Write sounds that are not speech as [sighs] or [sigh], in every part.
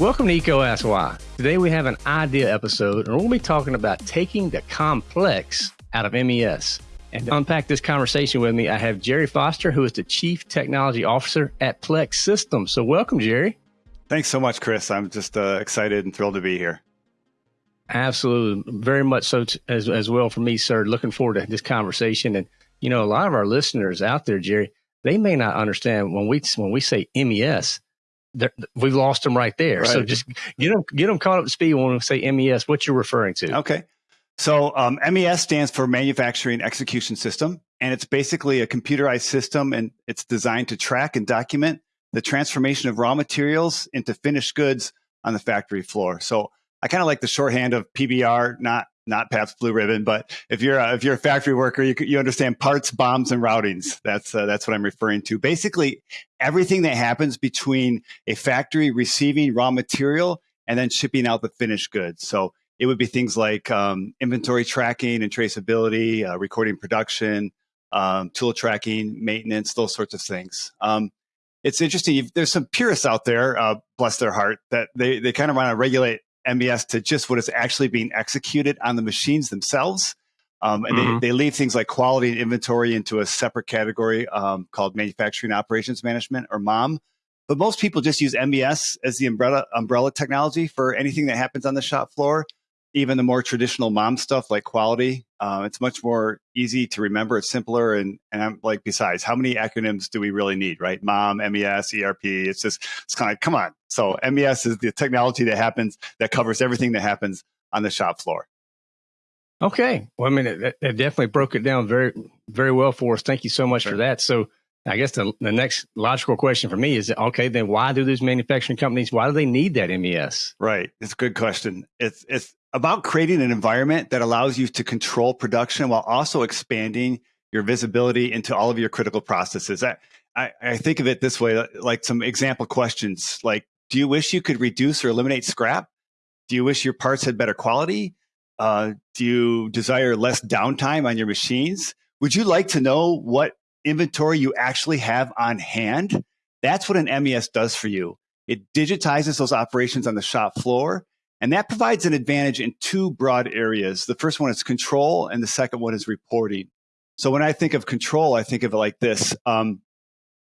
Welcome to EECO Ask Why. Today we have an idea episode, and we'll be talking about taking the complex out of MES. And to unpack this conversation with me, I have Jerry Foster, who is the Chief Technology Officer at Plex Systems. So, welcome, Jerry. Thanks so much, Chris. I'm just uh, excited and thrilled to be here. Absolutely, very much so t- as as well for me, sir. Looking forward to this conversation. And you know, a lot of our listeners out there, Jerry, they may not understand when we when we say MES we've lost them right there. Right. So just get them get them caught up to speed when we say MES. What you're referring to? Okay. So um, MES stands for Manufacturing Execution System, and it's basically a computerized system, and it's designed to track and document the transformation of raw materials into finished goods on the factory floor. So I kind of like the shorthand of PBR, not not Pabst Blue Ribbon, but if you're a, if you're a factory worker, you you understand parts, BOMs, and routings. That's uh, that's what I'm referring to. Basically, everything that happens between a factory receiving raw material and then shipping out the finished goods. So it would be things like um, inventory tracking and traceability, uh, recording production, um, tool tracking, maintenance, those sorts of things. Um, it's interesting. There's some purists out there, uh, bless their heart, that they, they kind of want to regulate MES to just what is actually being executed on the machines themselves. Um, and mm-hmm. they, they leave things like quality and inventory into a separate category um, called manufacturing operations management or MOM. But most people just use MES as the umbrella umbrella technology for anything that happens on the shop floor even the more traditional mom stuff like quality uh, it's much more easy to remember it's simpler and and i'm like besides how many acronyms do we really need right mom mes erp it's just it's kind of like, come on so mes is the technology that happens that covers everything that happens on the shop floor okay well i mean it, it definitely broke it down very very well for us thank you so much sure. for that so I guess the, the next logical question for me is okay, then why do these manufacturing companies, why do they need that MES? Right. It's a good question. It's, it's, about creating an environment that allows you to control production while also expanding your visibility into all of your critical processes. I, I, I, think of it this way, like some example questions like, do you wish you could reduce or eliminate scrap? Do you wish your parts had better quality? Uh, do you desire less downtime on your machines? Would you like to know what inventory you actually have on hand? That's what an MES does for you. It digitizes those operations on the shop floor and that provides an advantage in two broad areas. The first one is control, and the second one is reporting. So when I think of control, I think of it like this. Um,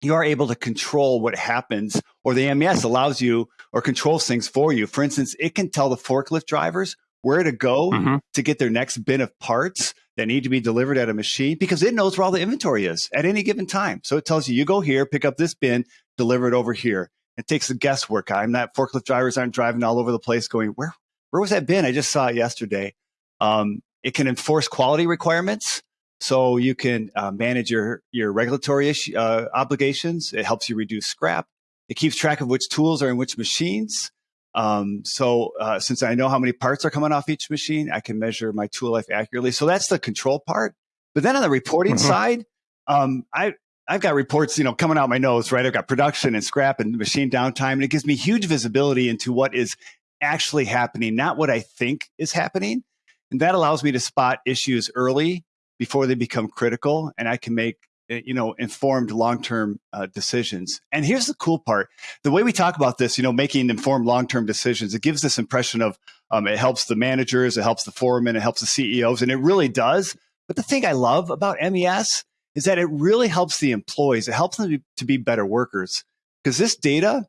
you are able to control what happens, or the MES allows you or controls things for you. For instance, it can tell the forklift drivers where to go mm-hmm. to get their next bin of parts that need to be delivered at a machine because it knows where all the inventory is at any given time. So it tells you, you go here, pick up this bin, deliver it over here. It takes the guesswork. I'm not forklift drivers aren't driving all over the place going, where, where was that bin? I just saw it yesterday. Um, it can enforce quality requirements. So you can uh, manage your, your regulatory issue, uh, obligations. It helps you reduce scrap. It keeps track of which tools are in which machines. Um, so uh, since I know how many parts are coming off each machine, I can measure my tool life accurately. So that's the control part. But then on the reporting mm-hmm. side, um, I I've got reports, you know, coming out my nose, right? I've got production and scrap and machine downtime, and it gives me huge visibility into what is actually happening, not what I think is happening. And that allows me to spot issues early before they become critical, and I can make eh, you know informed long-term uh, decisions and here's the cool part the way we talk about this you know making informed long-term decisions it gives this impression of um, it helps the managers it helps the foremen it helps the ceos and it really does but the thing i love about mes is that it really helps the employees. It helps them to be, better workers because this data,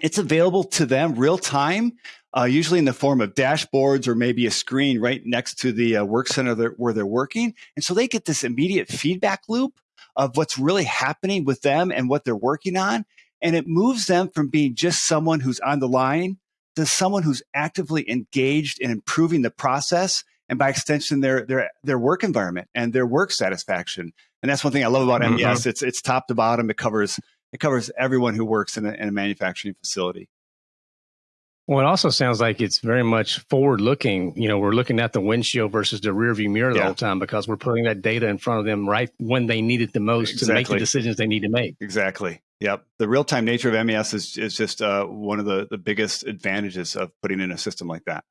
it's available to them real time, uh, usually in the form of dashboards or maybe a screen right next to the uh, work center where they're working. And so they get this immediate feedback loop of what's really happening with them and what they're working on. And it moves them from being just someone who's on the line to someone who's actively engaged in improving the process and by extension their their their work environment and their work satisfaction and that's one thing I love about MES. Mm-hmm. It's it's top to bottom. It covers it covers everyone who works in a, in a manufacturing facility. Well, it also sounds like it's very much forward looking. You know, we're looking at the windshield versus the rear view mirror the yeah. whole time because we're putting that data in front of them right when they need it the most exactly. to make the decisions they need to make. Exactly. Yep. The real time nature of MES is, is just uh, one of the, the biggest advantages of putting in a system like that,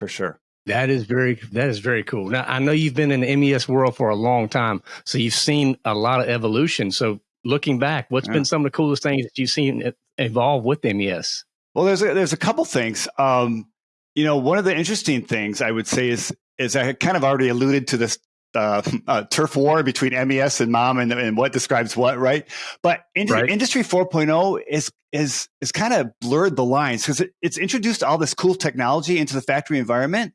for sure. That is very that is very cool. Now I know you've been in the MES world for a long time, so you've seen a lot of evolution. So looking back, what's yeah. been some of the coolest things that you've seen evolve with MES? Well, there's a, there's a couple things. Um, you know, one of the interesting things I would say is is I kind of already alluded to this uh, uh, turf war between MES and MOM and, and what describes what, right? But in, right. Industry 4.0 is is is kind of blurred the lines because it, it's introduced all this cool technology into the factory environment,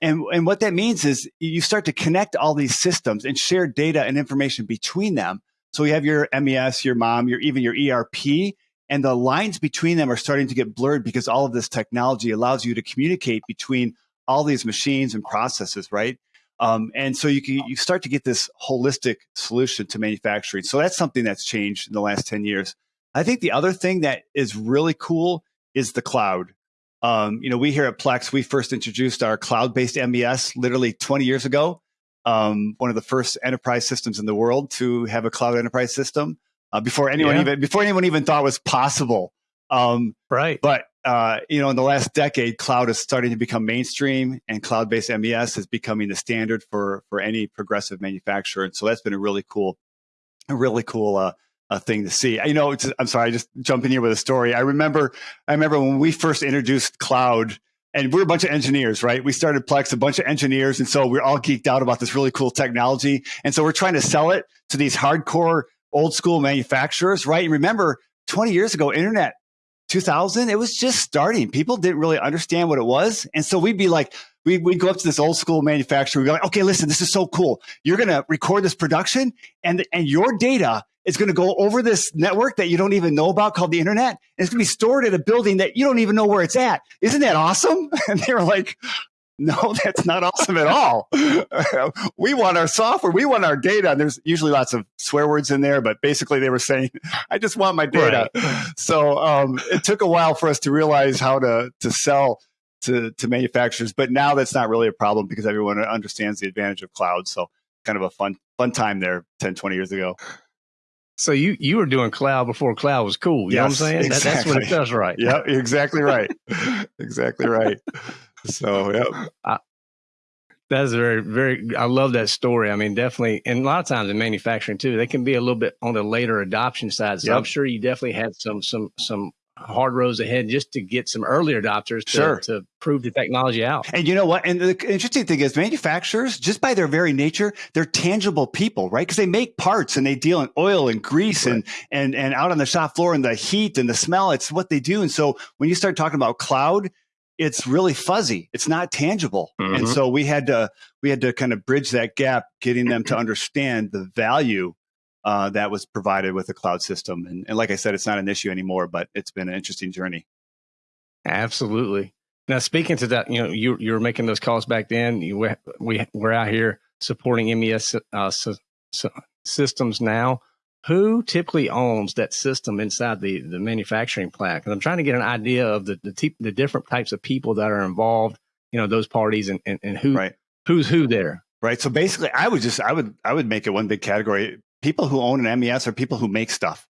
and and what that means is you start to connect all these systems and share data and information between them. So you have your MES, your MOM, your even your ERP, and the lines between them are starting to get blurred because all of this technology allows you to communicate between all these machines and processes, right? Um, and so you can you start to get this holistic solution to manufacturing. So that's something that's changed in the last 10 years. I think the other thing that is really cool is the cloud. Um, you know, we here at Plex, we first introduced our cloud-based MES literally 20 years ago. Um, one of the first enterprise systems in the world to have a cloud enterprise system uh, before anyone yeah. even before anyone even thought was possible. Um, right. But uh, you know, in the last decade, cloud is starting to become mainstream, and cloud-based MES is becoming the standard for for any progressive manufacturer. And so that's been a really cool, a really cool uh, uh, thing to see. You know, I'm sorry, I just jump in here with a story. I remember, I remember when we first introduced cloud. And we're a bunch of engineers, right? We started Plex, a bunch of engineers. And so we're all geeked out about this really cool technology. And so we're trying to sell it to these hardcore old school manufacturers, right? And remember, 20 years ago, internet 2000, it was just starting. People didn't really understand what it was. And so we'd be like, we, we'd go up to this old school manufacturer. We'd be like, okay, listen, this is so cool. You're going to record this production and, and your data is going to go over this network that you don't even know about called the internet. And it's going to be stored at a building that you don't even know where it's at. Isn't that awesome? [laughs] And they were like, no, [laughs] that's not awesome at all. [laughs] we want our software. We want our data. And there's usually lots of swear words in there, but basically they were saying, [laughs] I just want my data. Right. So um, it took a while for us to realize how to, to sell to, to manufacturers. But now that's not really a problem because everyone understands the advantage of cloud. So kind of a fun, fun time there 10, 20 years ago. So you you were doing cloud before cloud was cool. You yes, know what I'm saying? Exactly. That, that's what it does right. Yeah, exactly right. exactly right. So yeah. [laughs] I, that's very, very. I love that story. I mean, definitely, and a lot of times in manufacturing too, they can be a little bit on the later adoption side. So yep. I'm sure you definitely had some, some, some hard rows ahead just to get some early adopters to, sure. to prove the technology out. And you know what? And the interesting thing is manufacturers, just by their very nature, they're tangible people, right? Because they make parts and they deal in oil and grease right. and, and, and out on the shop floor and the heat and the smell. It's what they do. And so when you start talking about cloud, it's really fuzzy. It's not tangible. Mm-hmm. And so we had to, we had to kind of bridge that gap, getting them to understand the value uh, that was provided with the cloud system. And, and like I said, it's not an issue anymore, but it's been an interesting journey. Absolutely. Now, speaking to that, you know, you you were making those calls back then. You, we we're out here supporting MES uh, systems now. Who typically owns that system inside the the manufacturing plant? Because I'm trying to get an idea of the the, the, different types of people that are involved. You know, those parties and and, and who right. who's who there. Right. So basically, I would just I would I would make it one big category people who own an MES are people who make stuff,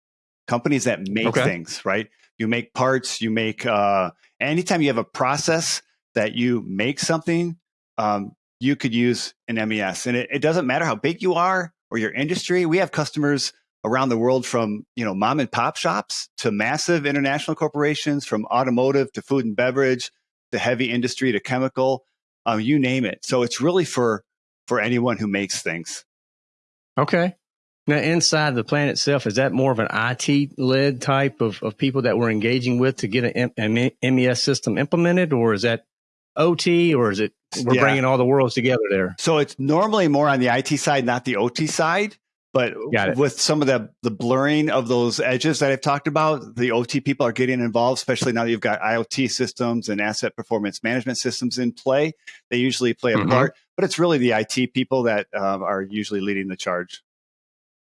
companies that make okay. things, right? You make parts, you make, uh, anytime you have a process that you make something, um, you could use an MES. And it, it doesn't matter how big you are or your industry. We have customers around the world from, you know, mom and pop shops to massive international corporations, from automotive to food and beverage to heavy industry to chemical, um, you name it. So it's really for, for anyone who makes things. Okay. Now, inside the plan itself, is that more of an IT led type of, of people that we're engaging with to get an, an MES system implemented, or is that OT, or is it we're yeah. bringing all the worlds together there? So it's normally more on the IT side, not the OT side. But with some of the the blurring of those edges that I've talked about, the OT people are getting involved, especially now that you've got IoT systems and asset performance management systems in play. They usually play a mm-hmm. part, but it's really the IT people that uh, are usually leading the charge.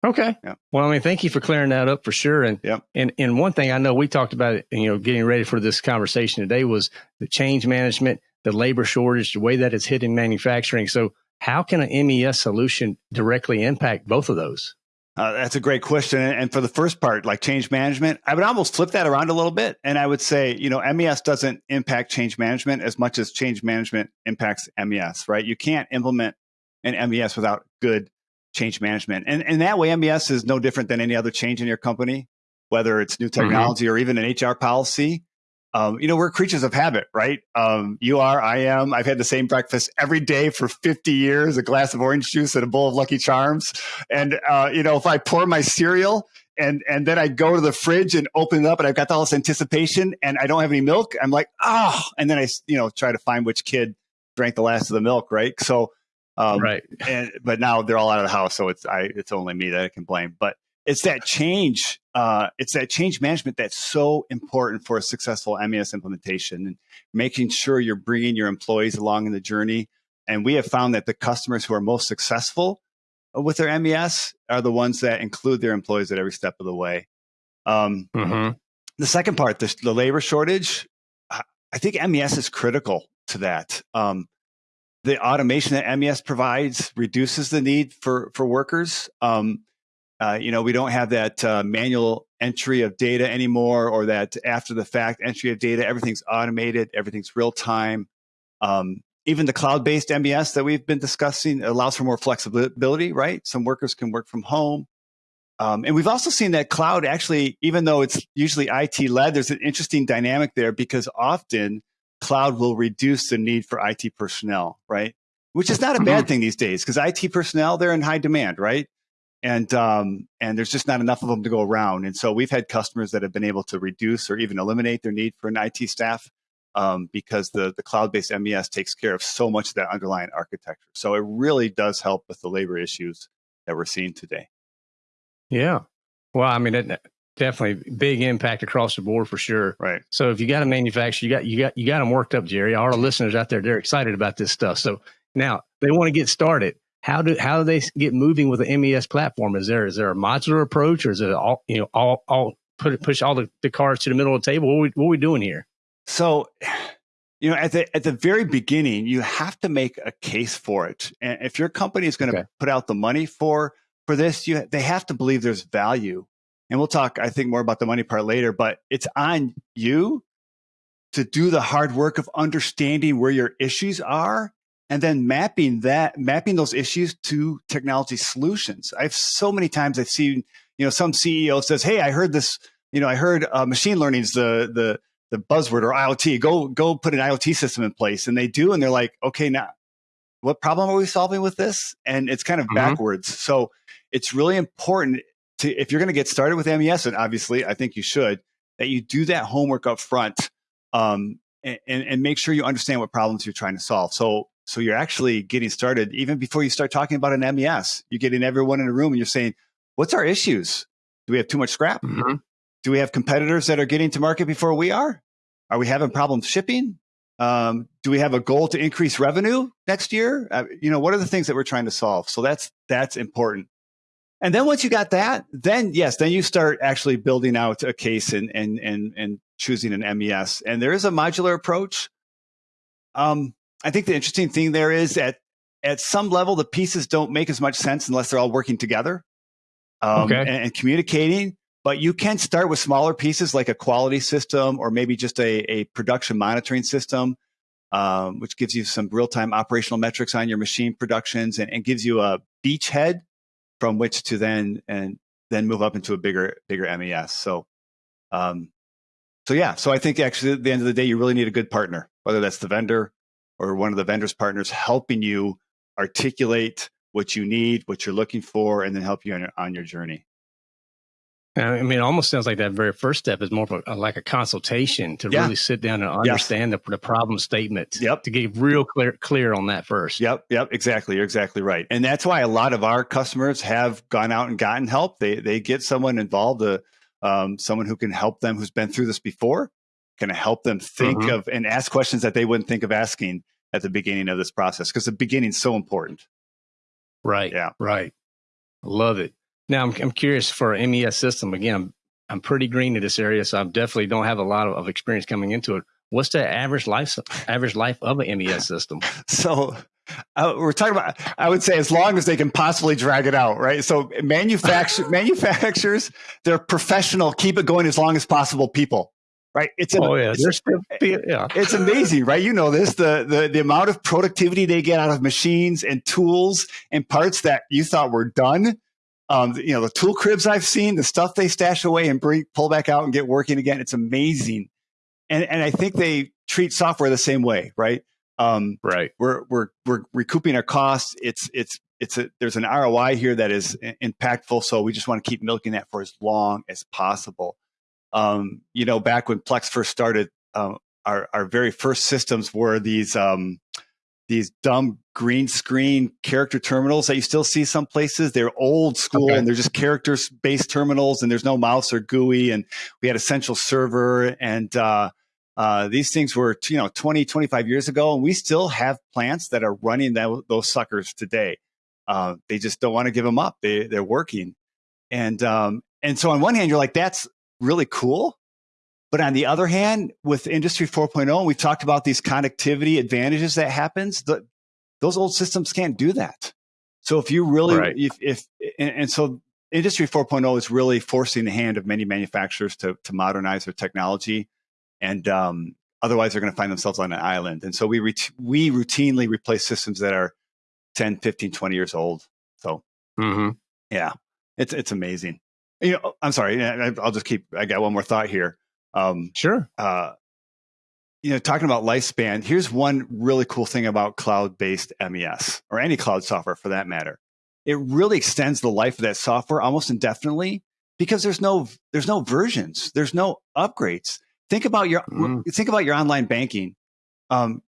Okay. Yeah. Well, I mean, thank you for clearing that up for sure. And yeah. and and one thing I know we talked about, you know, getting ready for this conversation today was the change management, the labor shortage, the way that it's hitting manufacturing. So, how can an MES solution directly impact both of those? Uh, that's a great question. And for the first part, like change management, I would almost flip that around a little bit. And I would say, you know, MES doesn't impact change management as much as change management impacts MES, right? You can't implement an MES without good change management. And, and that way, MES is no different than any other change in your company, whether it's new mm-hmm. technology mm-hmm. or even an HR policy. Um, you know, we're creatures of habit, right? Um, you are, I am. I've had the same breakfast every day for 50 years, a glass of orange juice and a bowl of Lucky Charms. And, uh, you know, if I pour my cereal and, and then I go to the fridge and open it up and I've got all this anticipation and I don't have any milk, I'm like, oh, and then I, you know, try to find which kid drank the last of the milk, right? So, um, right. And but now they're all out of the house, so it's I it's only me that I can blame. But it's that change. Uh, it's that change management that's so important for a successful MES implementation and making sure you're bringing your employees along in the journey. And we have found that the customers who are most successful with their MES are the ones that include their employees at every step of the way. Um, mm-hmm. The second part, the, the, labor shortage, I think MES is critical to that. Um, the automation that MES provides reduces the need for for workers. Um, uh, you know, we don't have that uh, manual entry of data anymore, or that after the fact entry of data. Everything's automated. Everything's real time. Um, even the cloud based MES that we've been discussing allows for more flexibility. Right, some workers can work from home. Um, and we've also seen that cloud actually, even though it's usually IT led, there's an interesting dynamic there because often cloud will reduce the need for IT personnel, right? Which is not a bad mm-hmm. thing these days because IT personnel they're in high demand, right? And um, and there's just not enough of them to go around. And so we've had customers that have been able to reduce or even eliminate their need for an IT staff um, because the the cloud based MES takes care of so much of that underlying architecture. So it really does help with the labor issues that we're seeing today. Yeah. Well, I mean, it, definitely big impact across the board for sure. Right. So if you got a manufacturer, you got you got you got them worked up, Jerry. All our listeners out there, they're excited about this stuff. So now they want to get started. How do how do they get moving with the MES platform? Is there is there a modular approach, or is it all you know all all put push all the, the cards to the middle of the table? What are we, what are we doing here? So [sighs] you know at the at the very beginning you have to make a case for it and if your company is going to okay. put out the money for for this you they have to believe there's value and we'll talk, I think, more about the money part later, but it's on you to do the hard work of understanding where your issues are and then mapping that, mapping those issues to technology solutions. I've so many times I've seen, you know, some CEO says, Hey, I heard this, you know, I heard uh, machine learning is the, the, the buzzword or IoT, go, go put an IoT system in place. And they do. And they're like, okay, now what problem are we solving with this? And it's kind of mm-hmm. backwards. So it's really important to if you're going to get started with MES, and obviously I think you should, that you do that homework up front um, and, and make sure you understand what problems you're trying to solve. So so you're actually getting started even before you start talking about an MES. You're getting everyone in a room and you're saying, what's our issues? Do we have too much scrap? Mm-hmm. Do we have competitors that are getting to market before we are? Are we having problems shipping? Um, do we have a goal to increase revenue next year? Uh, you know, what are the things that we're trying to solve? So that's that's important. And then once you got that, then yes, then you start actually building out a case and and and and choosing an MES. And there is a modular approach. Um, I think the interesting thing there is at at some level the pieces don't make as much sense unless they're all working together um, okay. and, and, communicating. But you can start with smaller pieces like a quality system or maybe just a, a production monitoring system, um, which gives you some real time operational metrics on your machine productions and, and gives you a beachhead from which to then and then move up into a bigger bigger MES. So, um, so yeah. So I think actually at the end of the day, you really need a good partner, whether that's the vendor or one of the vendor's partners helping you articulate what you need, what you're looking for, and then help you on your, on your journey. I mean, it almost sounds like that very first step is more of a, like a consultation to yeah. really sit down and understand yes. the, the problem statement. Yep. To get real clear clear on that first. Yep. Yep. Exactly. You're exactly right. And that's why a lot of our customers have gone out and gotten help. They they get someone involved, uh, um, someone who can help them who's been through this before, can help them think mm-hmm. of and ask questions that they wouldn't think of asking at the beginning of this process because the beginning is so important. Right. Yeah. Right. Love it. Now, I'm, I'm curious for MES system. Again, I'm, I'm pretty green in this area, so I definitely don't have a lot of, of experience coming into it. What's the average life average life of an MES system? [laughs] So, uh, we're talking about. I would say as long as they can possibly drag it out, right? So, manufacture [laughs] manufacturers, they're professional, keep it going as long as possible. People, right? It's oh yeah, it's, still, yeah. It's amazing, right? You know this the the the amount of productivity they get out of machines and tools and parts that you thought were done. Um, you know the tool cribs I've seen, the stuff they stash away and bring pull back out and get working again. It's amazing, and and I think they treat software the same way, right? Um, right. We're we're we're recouping our costs. It's it's it's a there's an ROI here that is impactful. So we just want to keep milking that for as long as possible. Um, you know, back when Plex first started, um, our our very first systems were these um, these dumb green screen character terminals that you still see some places. They're old school okay. and they're just characters based terminals, and there's no mouse or GUI. And we had a central server, and uh, uh, these things were you know 20, 25 years ago, and we still have plants that are running that, those suckers today. Uh, they just don't want to give them up. They they're working, and um, and so on one hand, you're like, that's really cool. But on the other hand, with Industry 4.0, we've talked about these connectivity advantages that happens. The, those old systems can't do that. So if you really, right. if, if and, and, so Industry 4.0 is really forcing the hand of many manufacturers to, to modernize their technology. And um, otherwise, they're going to find themselves on an island. And so we, we routinely replace systems that are 10, 15, 20 years old. So, mm-hmm. yeah, it's, it's amazing you know, I'm sorry. I'll just keep. I got one more thought here. Um, sure. Uh, you know, talking about lifespan. Here's one really cool thing about cloud-based MES or any cloud software for that matter. It really extends the life of that software almost indefinitely because there's no there's no versions, there's no upgrades. Think about your mm. think about your online banking. Um,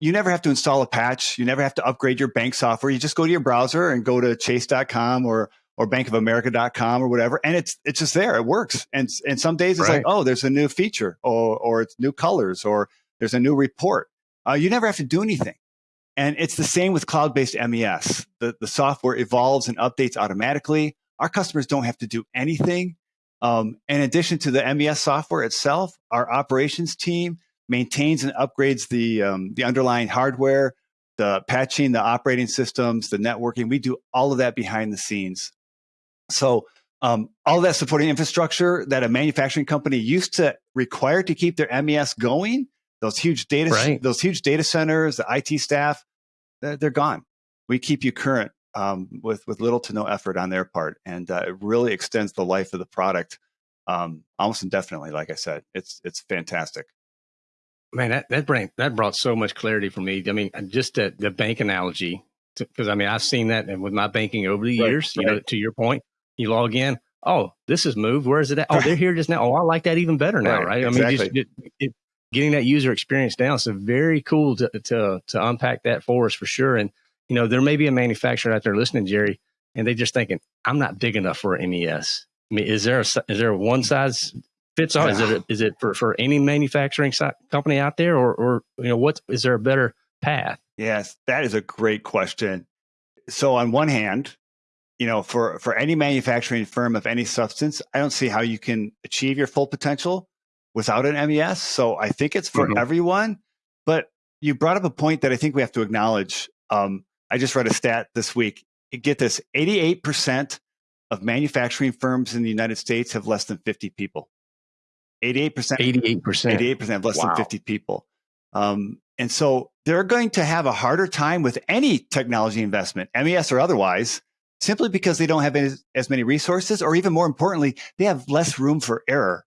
you never have to install a patch. You never have to upgrade your bank software. You just go to your browser and go to chase.com or or bankofamerica.com or whatever. And it's, it's just there. It works. And, and some days it's right. like, oh, there's a new feature or, or it's new colors or there's a new report. Uh, you never have to do anything. And it's the same with cloud-based MES. The, the software evolves and updates automatically. Our customers don't have to do anything. Um, in addition to the MES software itself, our operations team maintains and upgrades the, um, the underlying hardware, the patching, the operating systems, the networking. We do all of that behind the scenes. So um, all that supporting infrastructure that a manufacturing company used to require to keep their MES going, those huge data, right. those huge data centers, the IT staff, they're, they're gone. We keep you current um, with with little to no effort on their part, and uh, it really extends the life of the product um, almost indefinitely. Like I said, it's it's fantastic. Man, that that brought that brought so much clarity for me. I mean, just the, the bank analogy, because I mean, I've seen that with my banking over the years. Right. You know, to your point, you log in. Oh, this is moved. Where is it at? Oh, they're here just now. Oh, I like that even better now, right? right? Exactly. I mean, just, it, getting that user experience down. So very cool to, to to unpack that for us for sure. And you know, there may be a manufacturer out there listening, Jerry, and they're just thinking, I'm not big enough for MES. I mean, is there a, is there a one size fits all? Is it is it for, for any manufacturing company out there, or or you know, what is there a better path? Yes, that is a great question. So on one hand, you know, for, for any manufacturing firm of any substance, I don't see how you can achieve your full potential without an MES. So I think it's for mm-hmm. everyone. But you brought up a point that I think we have to acknowledge. Um, I just read a stat this week. Get this 88% of manufacturing firms in the United States have less than 50 people. 88%. 88%. 88% have less wow. than 50 people. Um, and so they're going to have a harder time with any technology investment, MES or otherwise, simply because they don't have as, as many resources, or even more importantly, they have less room for error.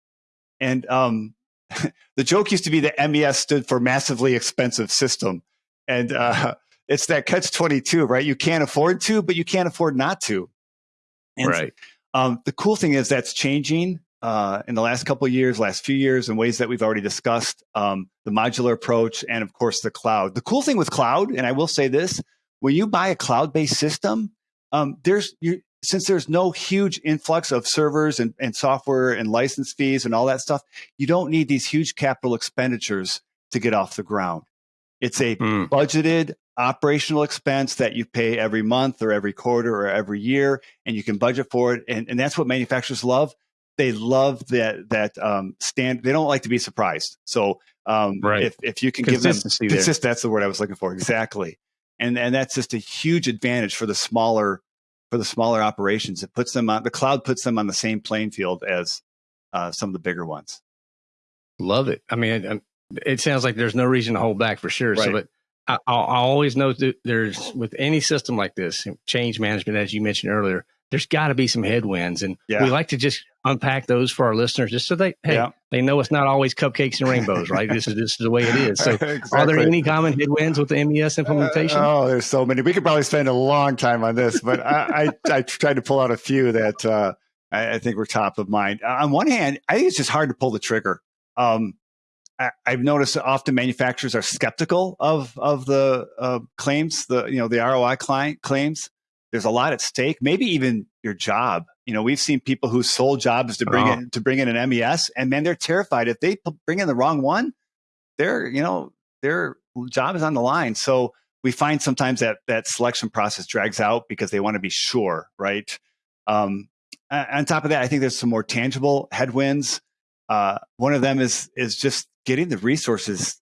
And um, [laughs] the joke used to be that MES stood for massively expensive system. And uh, [laughs] it's that catch 22, right? You can't afford to, but you can't afford not to. And right. Um, the cool thing is that's changing uh, in the last couple years, last few years, in ways that we've already discussed. Um, the modular approach, and of course, the cloud. The cool thing with cloud, and I will say this: when you buy a cloud-based system, um, there's you, since there's no huge influx of servers and, and software and license fees and all that stuff, you don't need these huge capital expenditures to get off the ground. It's a mm. budgeted operational expense that you pay every month or every quarter or every year, and you can budget for it. And, and that's what manufacturers love. They love that that um, stand. They don't like to be surprised. So um, right. if if you can give them consist, that's the word I was looking for exactly and and that's just a huge advantage for the smaller for the smaller operations. It puts them on the cloud puts them on the same playing field as uh, some of the bigger ones. Love it. I mean, it sounds like there's no reason to hold back for sure. Right. So, but I, I always know that there's with any system like this, change management, as you mentioned earlier, there's got to be some headwinds, and yeah. we like to just unpack those for our listeners, just so they hey yeah. they know it's not always cupcakes and rainbows, right? this is this is the way it is. So, exactly. [laughs] are there any common headwinds with the MES implementation? Uh, oh, there's so many. We could probably spend a long time on this, but I, I, I tried to pull out a few that uh, I, I, think were top of mind. On one hand, I think it's just hard to pull the trigger. Um, I, have noticed often manufacturers are skeptical of of the uh, claims, the you know the ROI client claims. There's a lot at stake. Maybe even your job. You know, we've seen people whose sole job is to bring oh. in to bring in an MES, and man, they're terrified if they bring in the wrong one. Their you know their job is on the line. So we find sometimes that that selection process drags out because they want to be sure, right? Um, on top of that, I think there's some more tangible headwinds. Uh, one of them is is just getting the resources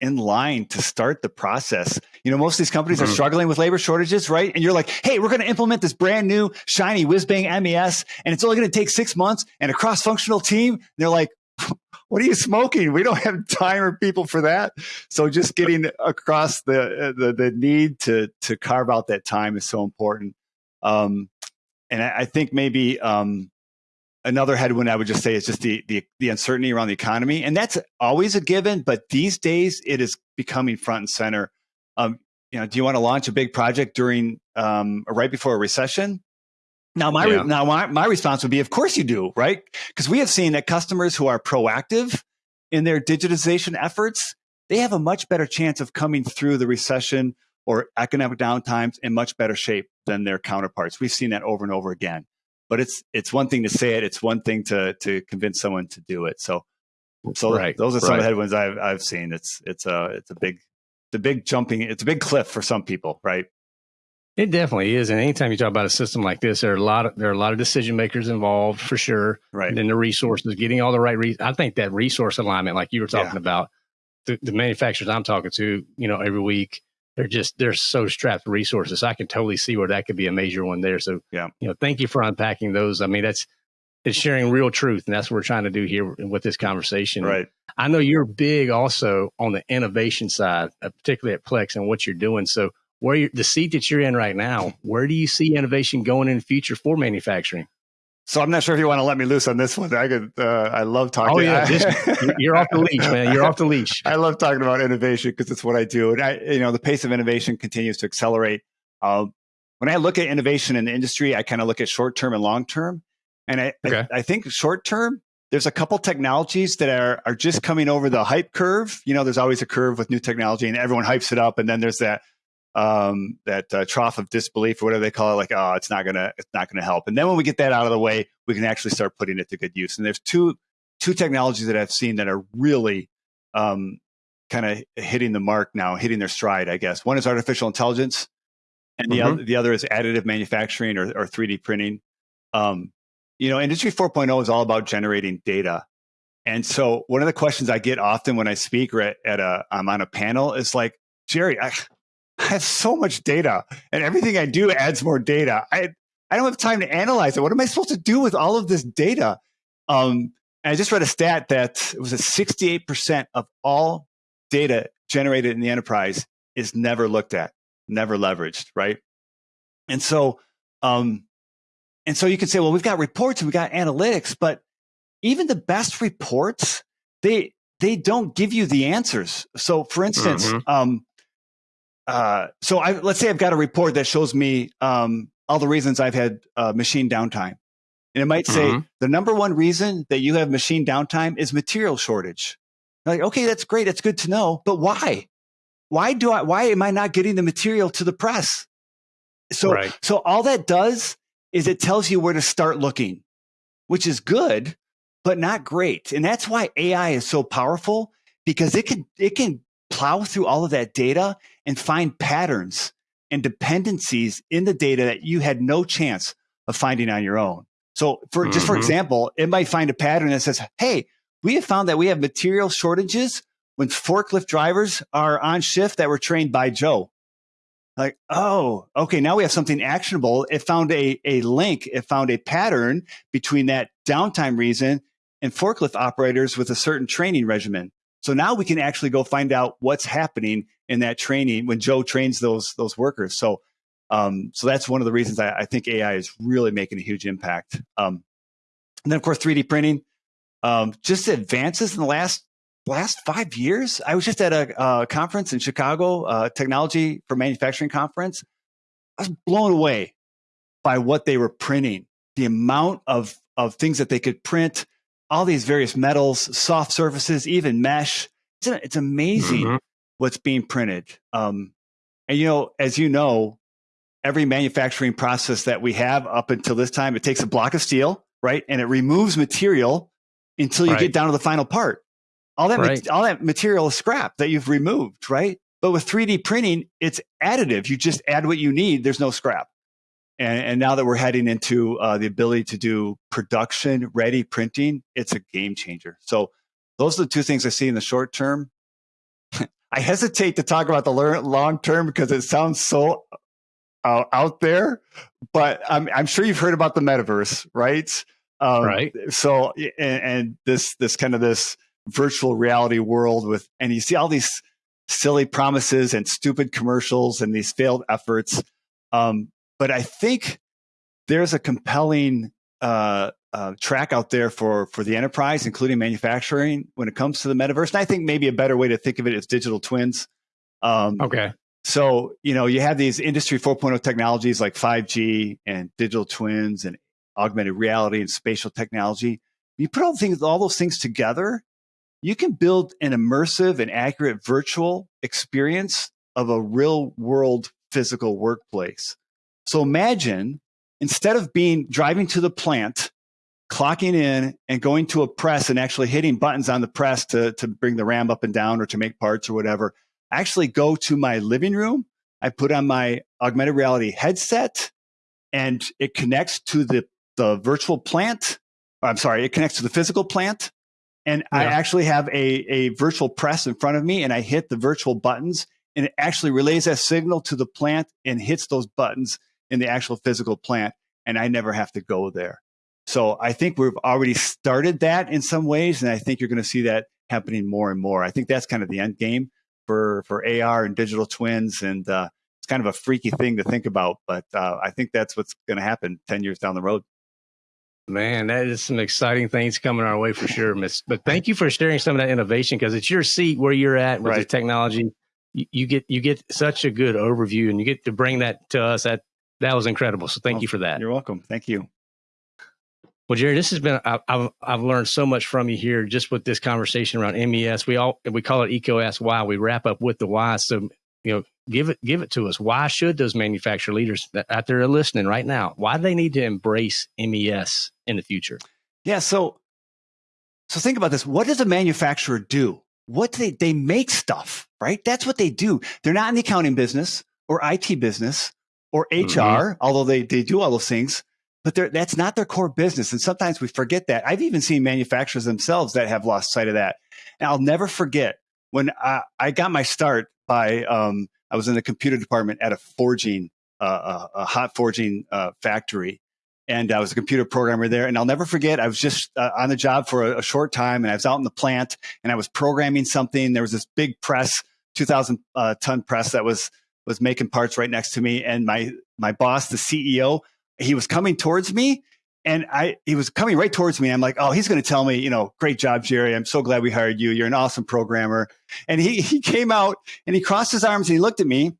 in line to start the process. You know, most of these companies mm-hmm. are struggling with labor shortages, right? And you're like, hey, we're going to implement this brand new shiny whiz bang MES, and it's only going to take six months and a cross functional team. And they're like, [laughs] what are you smoking? We don't have time or people for that. So just getting across the the, the need to to carve out that time is so important. Um, and I, I think maybe um, another headwind I would just say is just the, the, the uncertainty around the economy, and that's always a given. But these days, it is becoming front and center. Um, you know, do you want to launch a big project during um, right before a recession? Now, my yeah. now my, my response would be, of course you do, right? Because we have seen that customers who are proactive in their digitization efforts, they have a much better chance of coming through the recession or economic downtimes in much better shape than their counterparts. We've seen that over and over again but it's it's one thing to say it it's one thing to to convince someone to do it so so right, those are some right. of the headwinds i've i've seen it's it's a it's a big the big jumping it's a big cliff for some people right it definitely is and anytime you talk about a system like this there are a lot of there are a lot of decision makers involved for sure right and then the resources getting all the right re- i think that resource alignment like you were talking yeah. about the, the manufacturers i'm talking to you know every week they're just they're so strapped for resources. I can totally see where that could be a major one there. So yeah, you know, thank you for unpacking those. I mean, that's it's sharing real truth, and that's what we're trying to do here with this conversation. Right. I know you're big also on the innovation side, uh, particularly at Plex and what you're doing. So where you the seat that you're in right now, where do you see innovation going in the future for manufacturing? So I'm not sure if you want to let me loose on this one. I could. Uh, I love talking. Oh yeah, this, [laughs] you're off the leash, man. You're off the leash. [laughs] I love talking about innovation because it's what I do, and I, you know, the pace of innovation continues to accelerate. Uh, when I look at innovation in the industry, I kind of look at short term and long term, and I, okay. I, I think short term. There's a couple technologies that are are just coming over the hype curve. You know, there's always a curve with new technology, and everyone hypes it up, and then there's that um, that uh, trough of disbelief or whatever they call it, like, oh, it's not gonna, it's not gonna help. And then when we get that out of the way, we can actually start putting it to good use. And there's two two technologies that I've seen that are really um, kind of hitting the mark now, hitting their stride. I guess one is artificial intelligence, and the mm-hmm. other the other is additive manufacturing or, or 3D printing. Um, you know, Industry 4.0 is all about generating data. And so one of the questions I get often when I speak or at, at a, I'm on a panel is like, Jerry, I have so much data and everything I do adds more data. I, I don't have time to analyze it. What am I supposed to do with all of this data? Um, I just read a stat that it was a 68% of all data generated in the enterprise is never looked at, never leveraged, right? And so, um, and so you can say, well, we've got reports and we got analytics, but even the best reports, they they don't give you the answers. So, for instance, mm-hmm. um, uh, so I, let's say I've got a report that shows me um, all the reasons I've had uh, machine downtime. And it might say mm-hmm. the number one reason that you have machine downtime is material shortage. like, okay, that's great. That's good to know. But why? Why do I, why am I not getting the material to the press? So, right. so all that does is it tells you where to start looking, which is good, but not great. And that's why AI is so powerful because it can, it can plow through all of that data and find patterns and dependencies in the data that you had no chance of finding on your own. So for mm-hmm. just for mm-hmm. example, it might find a pattern that says, "Hey, we have found that we have material shortages when forklift drivers are on shift that were trained by Joe." Like, oh, okay, now we have something actionable. It found a, a link, it found a pattern between that downtime reason and forklift operators with a certain training regimen. So now we can actually go find out what's happening in that training when Joe trains those those workers. So um, so that's one of the reasons I, I, think AI is really making a huge impact. Um, and then of course 3D printing, um, just advances in the last last five years. I was just at a, a conference in Chicago, uh, technology for manufacturing conference. I was blown away by what they were printing, the amount of of things that they could print, all these various metals, soft surfaces, even mesh. It's, it's amazing mm-hmm. what's being printed. Um, and you know, as you know, every manufacturing process that we have up until this time, it takes a block of steel, right, and it removes material until you right. get down to the final part. All that, right. all that material is scrap that you've removed, right? But with 3D printing, it's additive. You just add what you need. There's no scrap. And, and now that we're heading into uh, the ability to do production ready printing, it's a game changer. So those are the two things I see in the short term. [laughs] I hesitate to talk about the long term because it sounds so uh, out there, but I'm, I'm sure you've heard about the metaverse, right? Um, right. So, and, and this this kind of this virtual reality world with, and you see all these silly promises and stupid commercials and these failed efforts. Um, but I think there's a compelling uh, uh, track out there for for the enterprise, including manufacturing, when it comes to the metaverse. And I think maybe a better way to think of it is digital twins. Um, okay. So you know you have these industry 4.0 technologies like 5G and digital twins and augmented reality and spatial technology. You put all things, all those things together, you can build an immersive and accurate virtual experience of a real world physical workplace. So imagine instead of being driving to the plant, clocking in and going to a press and actually hitting buttons on the press to, to bring the RAM up and down or to make parts or whatever, I actually go to my living room. I put on my augmented reality headset and it connects to the, the virtual plant. I'm sorry, it connects to the physical plant. And yeah. I actually have a, a virtual press in front of me and I hit the virtual buttons and it actually relays that signal to the plant and hits those buttons in the actual physical plant. And I never have to go there. So I think we've already started that in some ways. And I think you're going to see that happening more and more. I think that's kind of the end game for, for AR and digital twins. And uh, it's kind of a freaky thing to think about, but uh, I think that's what's going to happen 10 years down the road. Man, that is some exciting things coming our way for sure, Miss. But thank you for sharing some of that innovation because it's your seat where you're at with right. the technology. You, you, get you get such a good overview, and you get to bring that to us. That that was incredible. So thank you for that. You're welcome. Thank you. Well, Jerry, this has been I, have I've learned so much from you here just with this conversation around MES. We all we call it EECO Ask Why. We wrap up with the why. So you know, give it give it to us. Why should those manufacturer leaders that out there are listening right now? Why do they need to embrace MES in the future? Yeah. So so think about this. What does a manufacturer do? What do they they make stuff, right? That's what they do. They're not in the accounting business or IT business or HR, mm-hmm. although they they do all those things but that's not their core business. And sometimes we forget that. I've even seen manufacturers themselves that have lost sight of that. And I'll never forget when I, I got my start by, um, I was in the computer department at a forging, uh, a, a hot forging uh, factory. And I was a computer programmer there. And I'll never forget, I was just uh, on the job for a, a, short time and I was out in the plant and I was programming something. There was this big press, 2000 uh, ton press that was, was making parts right next to me. And my, my boss, the CEO, he was coming towards me and I, he was coming right towards me. I'm like, oh, he's going to tell me, you know, great job, Jerry. I'm so glad we hired you. You're an awesome programmer. And he, he came out and he crossed his arms and he looked at me.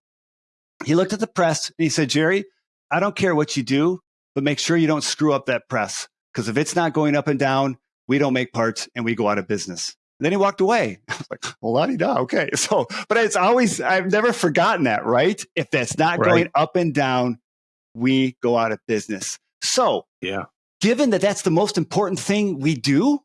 He looked at the press and he said, Jerry, I don't care what you do, but make sure you don't screw up that press. Because if it's not going up and down, we don't make parts and we go out of business. And then he walked away. [laughs] I was like, well, la da. Okay. [laughs] So, but it's always, I've never forgotten that, right? If that's not right. going up and down, we go out of business. So, yeah. Given that that's the most important thing we do,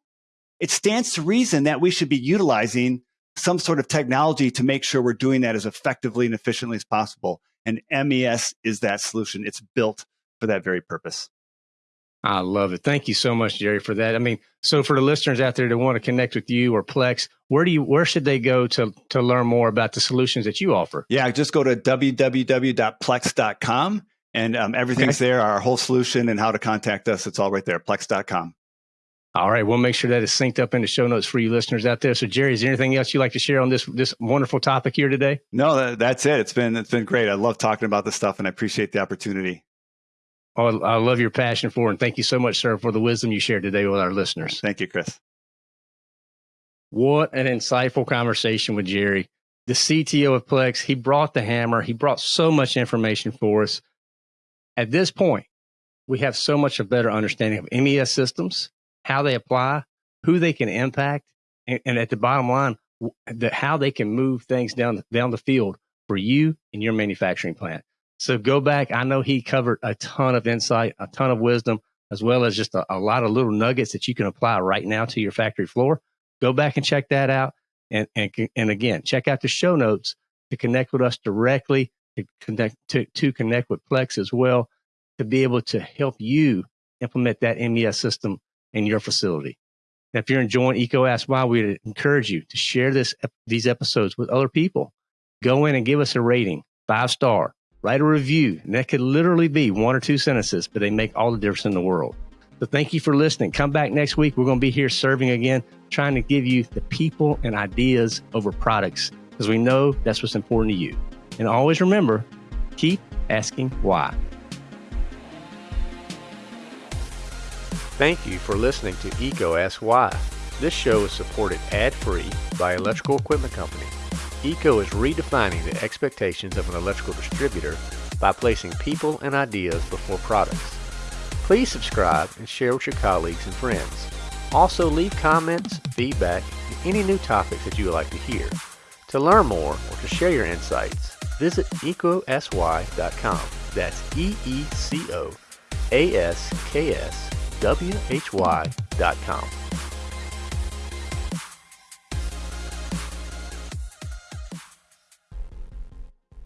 it stands to reason that we should be utilizing some sort of technology to make sure we're doing that as effectively and efficiently as possible. And MES is that solution. It's built for that very purpose. I love it. Thank you so much, Jerry, for that. I mean, so for the listeners out there that want to connect with you or Plex, where do you where should they go to to learn more about the solutions that you offer? Yeah, just go to www.plex.com and um, everything's okay. there, our whole solution and how to contact us. It's all right there, plex.com. All right, we'll make sure that is synced up in the show notes for you listeners out there. So, Jerry, is there anything else you'd like to share on this this wonderful topic here today? No, that, that's it. It's been it's been great. I love talking about this stuff, and I appreciate the opportunity. Oh, I love your passion for it, and thank you so much, sir, for the wisdom you shared today with our listeners. Thank you, Chris. What an insightful conversation with Jerry, the CTO of Plex. He brought the hammer. He brought so much information for us. At this point, we have so much a better understanding of MES systems, how they apply, who they can impact, and, and at the bottom line, the, how they can move things down down the field for you and your manufacturing plant. So go back. I know he covered a ton of insight, a ton of wisdom, as well as just a, a lot of little nuggets that you can apply right now to your factory floor. Go back and check that out. And, and, and again, check out the show notes to connect with us directly, to connect, to, to connect with Plex as well, to be able to help you implement that MES system in your facility. Now, if you're enjoying EECO Ask Why, we encourage you to share this, these episodes with other people. Go in and give us a rating, five star, write a review. And that could literally be one or two sentences, but they make all the difference in the world. So thank you for listening. Come back next week. We're going to be here serving again, trying to give you the people and ideas over products because we know that's what's important to you. And always remember, keep asking why. Thank you for listening to EECO Ask Why. This show is supported ad-free by Electrical Equipment Company. EECO is redefining the expectations of an electrical distributor by placing people and ideas before products. Please subscribe and share with your colleagues and friends. Also leave comments, feedback, and any new topics that you would like to hear. To learn more or to share your insights, visit eecosy.com. That's E-E-C-O A-S-K-S W-H-Y.com.